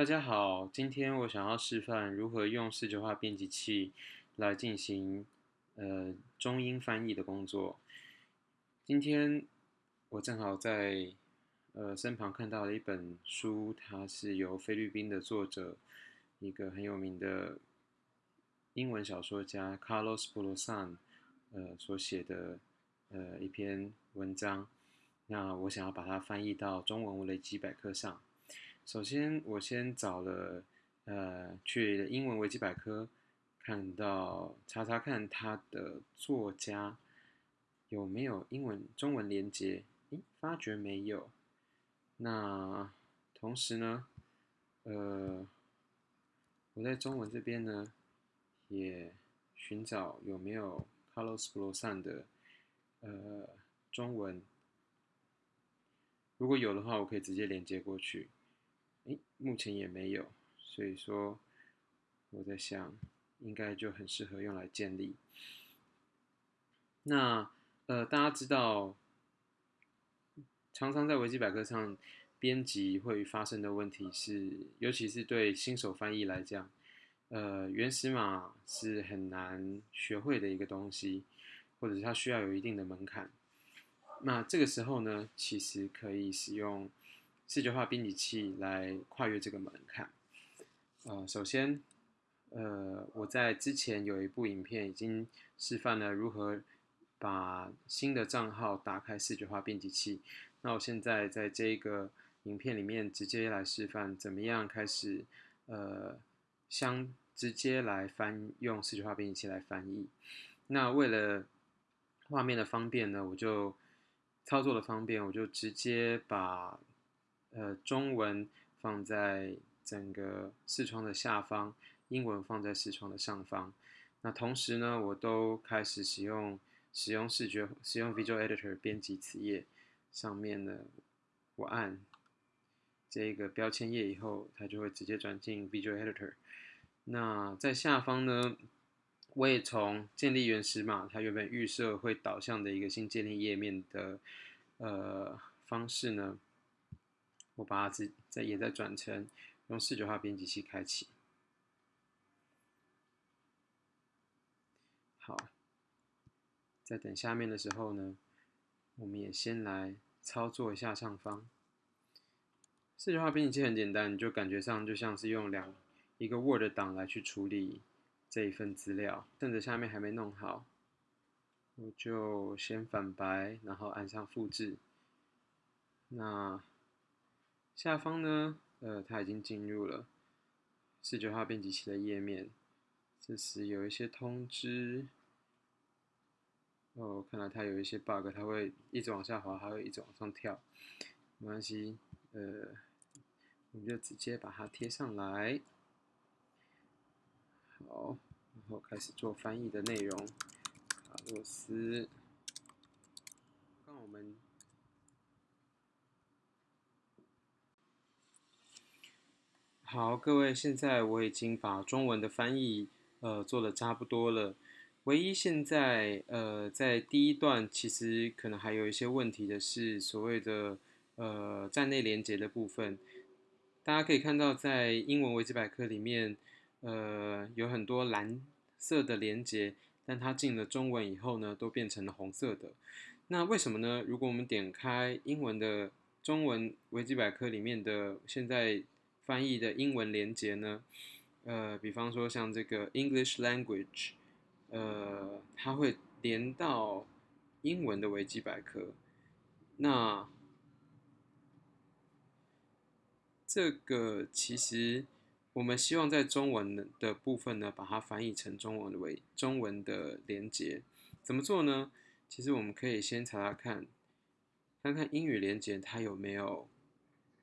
大家好，今天我想要示范如何用视觉化编辑器来进行呃中英翻译的工作。今天我正好在呃身旁看到了一本书，它是由菲律宾的作者，一个很有名的英文小说家 Carlos Bulosan 呃所写的呃一篇文章。那我想要把它翻译到中文维基百科上。首先，我先找了呃去英文维基百科，看到查查看他的作家有没有英文中文连接，诶，发觉没有。那同时呢，呃，我在中文这边呢也寻找有没有 Carlos Bulosan 的呃中文。如果有的话，我可以直接连接过去。诶，目前也没有，所以说我在想，应该就很适合用来建立。那呃，大家知道，常常在维基百科上编辑会发生的问题是，尤其是对新手翻译来讲，呃，原始码是很难学会的一个东西，或者是它需要有一定的门槛。那这个时候呢，其实可以使用视觉化编辑器来跨越这个门槛。呃，首先，呃，我在之前有一部影片已经示范了如何把新的账号打开视觉化编辑器。那我现在在这个影片里面直接来示范怎么样开始，呃，相直接来翻用视觉化编辑器来翻译。那为了画面的方便呢，我就操作的方便，我就直接把呃中文放在整个视窗的下方，英文放在视窗的上方。那同时呢，我都开始使用使用视觉使用 Visual Editor 编辑词页。上面呢，我按这个标签页以后，它就会直接转进 Visual Editor。那在下方呢，我也从建立原始码，它原本预设会导向的一个新建立页面的。呃，方式呢，我把它在在也在转成用视觉化编辑器开启。好，在等下面的时候呢，我们也先来操作一下上方。视觉化编辑器很简单，你就感觉上就像是用两一个 Word 档来去处理这一份资料，趁着下面还没弄好。我就先反白，然后按上复制。那下方呢？呃，它已经进入了视觉化编辑器的页面。这时有一些通知。哦，看来它有一些 bug，它会一直往下滑，还会一直往上跳。没关系，呃，我们就直接把它贴上来。好，然后开始做翻译的内容。卡洛斯，看我们好，各位，现在我已经把中文的翻译呃做的差不多了。唯一现在呃在第一段其实可能还有一些问题的是所谓的呃站内连接的部分。大家可以看到，在英文维基百科里面，呃有很多蓝色的连接。但它进了中文以后呢，都变成了红色的。那为什么呢？如果我们点开英文的中文维基百科里面的现在翻译的英文连接呢？呃，比方说像这个 English language，呃，它会连到英文的维基百科。那这个其实。我们希望在中文的部分呢，把它翻译成中文的为中文的连接。怎么做呢？其实我们可以先查查看，看看英语连接它有没有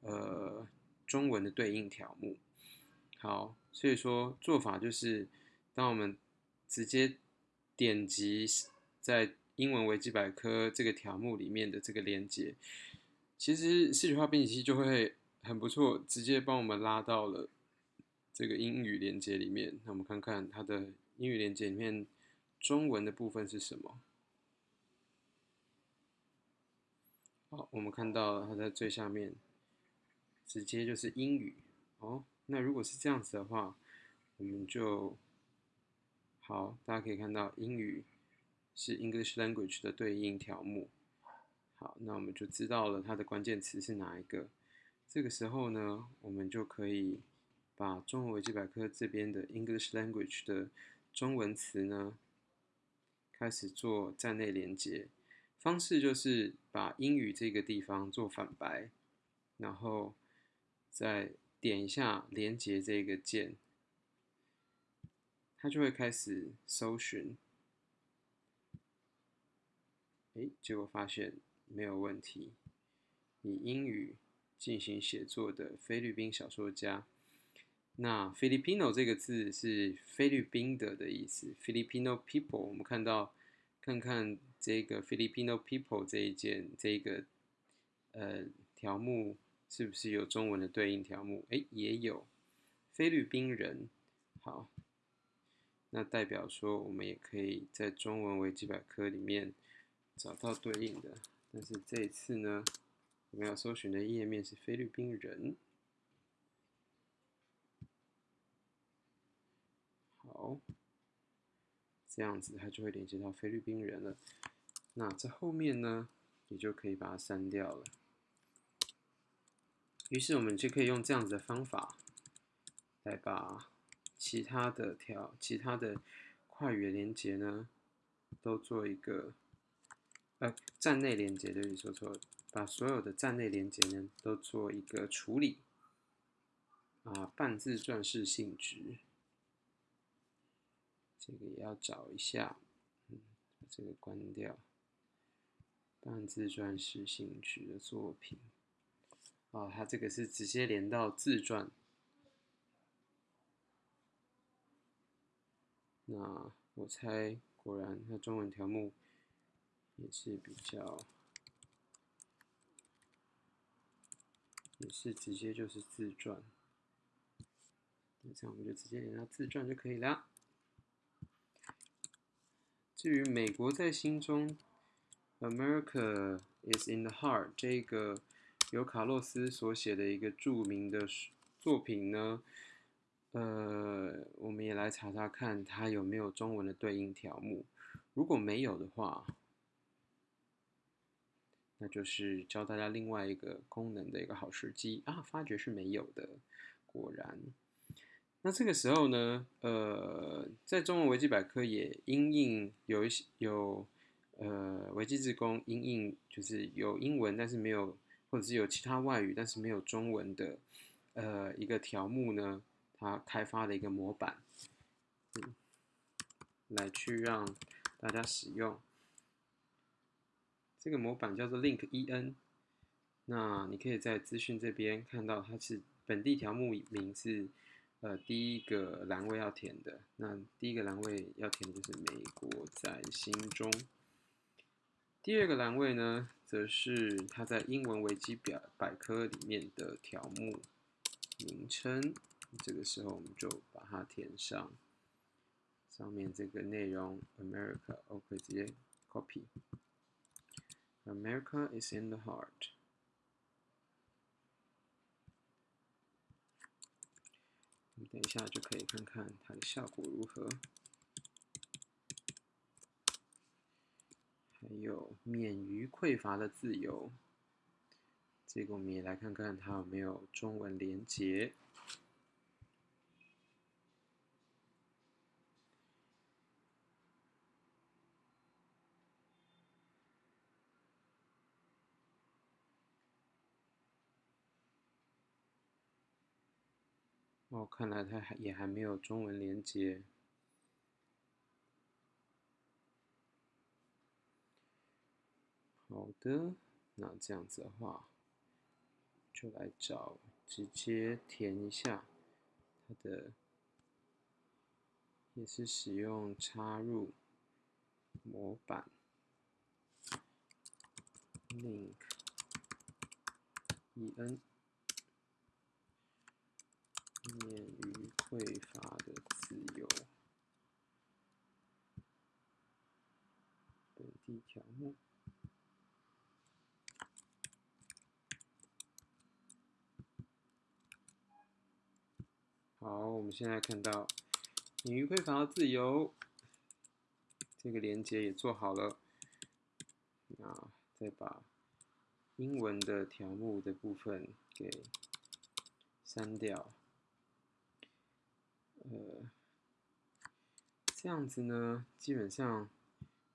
呃中文的对应条目。好，所以说做法就是，当我们直接点击在英文维基百科这个条目里面的这个连接，其实视觉化编辑器就会很不错，直接帮我们拉到了。这个英语连接里面，那我们看看它的英语连接里面中文的部分是什么。好，我们看到它在最下面，直接就是英语哦。那如果是这样子的话，我们就好，大家可以看到英语是 English language 的对应条目。好，那我们就知道了它的关键词是哪一个。这个时候呢，我们就可以把中文维基百科这边的 English language 的中文词呢，开始做站内连接。方式就是把英语这个地方做反白，然后再点一下连接这个键，它就会开始搜寻。哎，结果发现没有问题。以英语进行写作的菲律宾小说家，那 Filipino 这个字是菲律宾的的意思，Filipino people。我们看到。看看这个 Filipino people 这一件这个呃条目是不是有中文的对应条目？哎，也有菲律宾人。好，那代表说我们也可以在中文维基百科里面找到对应的。但是这一次呢，我们要搜寻的页面是菲律宾人。好。这样子，它就会连接到菲律宾人了。那这后面呢，你就可以把它删掉了。于是我们就可以用这样子的方法，来把其他的条、其他的跨语言连接呢，都做一个呃站内连接，对不起，说错了，把所有的站内连接呢，都做一个处理。啊，半自传式性质。这个也要找一下，嗯，这个关掉。半自传式性质的作品，哦，它这个是直接连到自传。那我猜，果然它中文条目也是比较，也是直接就是自传。那这样我们就直接连到自传就可以了。至于美国在心中，America is in the heart 这个由卡洛斯所写的一个著名的作品呢，呃，我们也来查查看它有没有中文的对应条目。如果没有的话，那就是教大家另外一个功能的一个好时机啊，发觉是没有的，果然。那这个时候呢，呃，在中文维基百科也因应有一些有呃维基职工因应就是有英文但是没有，或者是有其他外语但是没有中文的呃一个条目呢，它开发的一个模板，嗯，来去让大家使用。这个模板叫做 Link En，那你可以在资讯这边看到它是本地条目名是。呃，第一个栏位要填的，那第一个栏位要填的就是美国在心中。第二个栏位呢，则是它在英文维基表百科里面的条目名称。这个时候我们就把它填上，上面这个内容 America，OK，直接 copy。America is in the heart。等一下就可以看看它的效果如何。还有免于匮乏的自由，这个我们也来看看它有没有中文连结。哦，看来它还也还没有中文连接。好的，那这样子的话，就来找，直接填一下它的，也是使用插入模板，link en。免于匮乏的自由。本地条目。好，我们现在看到免于匮乏的自由，这个连接也做好了。那再把英文的条目的部分给删掉。呃，这样子呢，基本上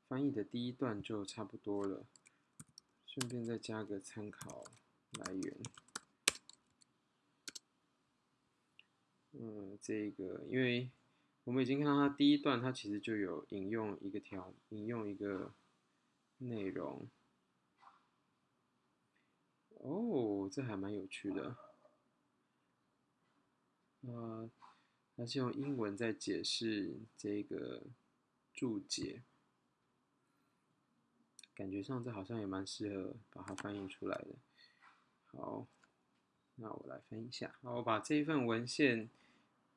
翻译的第一段就差不多了。顺便再加个参考来源。嗯，这个，因为我们已经看到它第一段，它其实就有引用一个条，引用一个内容。哦，这还蛮有趣的。呃，它是用英文在解释这个注解，感觉上这好像也蛮适合把它翻译出来的。好，那我来翻译一下。好，我把这一份文献。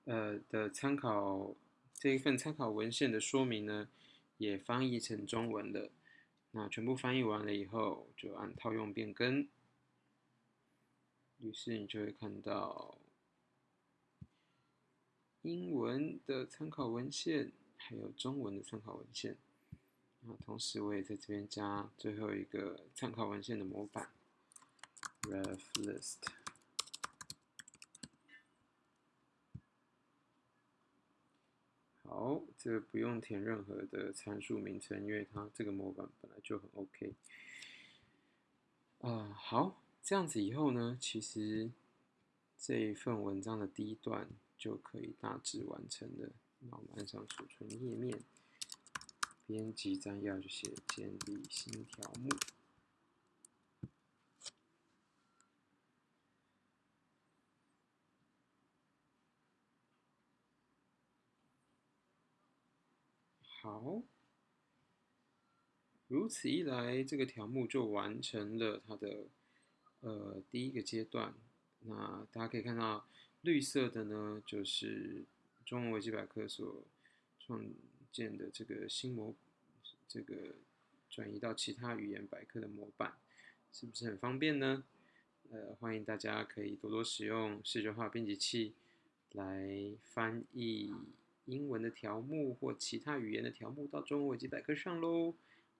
呃的参考这一份参考文献的说明呢，也翻译成中文了。那全部翻译完了以后，就按套用变更。于是你就会看到英文的参考文献，还有中文的参考文献。那同时我也在这边加最后一个参考文献的模板，ref list。好，这个不用填任何的参数名称，因为它这个模板本来就很 OK。啊，好，这样子以后呢，其实这一份文章的第一段就可以大致完成了。那我们按上储存页面，编辑摘要就写建立新条目。好，如此一来，这个条目就完成了它的呃第一个阶段。那大家可以看到，绿色的呢，就是中文维基百科所创建的这个新模，这个转移到其他语言百科的模板，是不是很方便呢？呃，欢迎大家可以多多使用视觉化编辑器来翻译。英文的条目或其他语言的条目到中文维基百科上喽。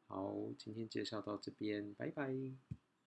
好，今天介绍到这边，拜拜。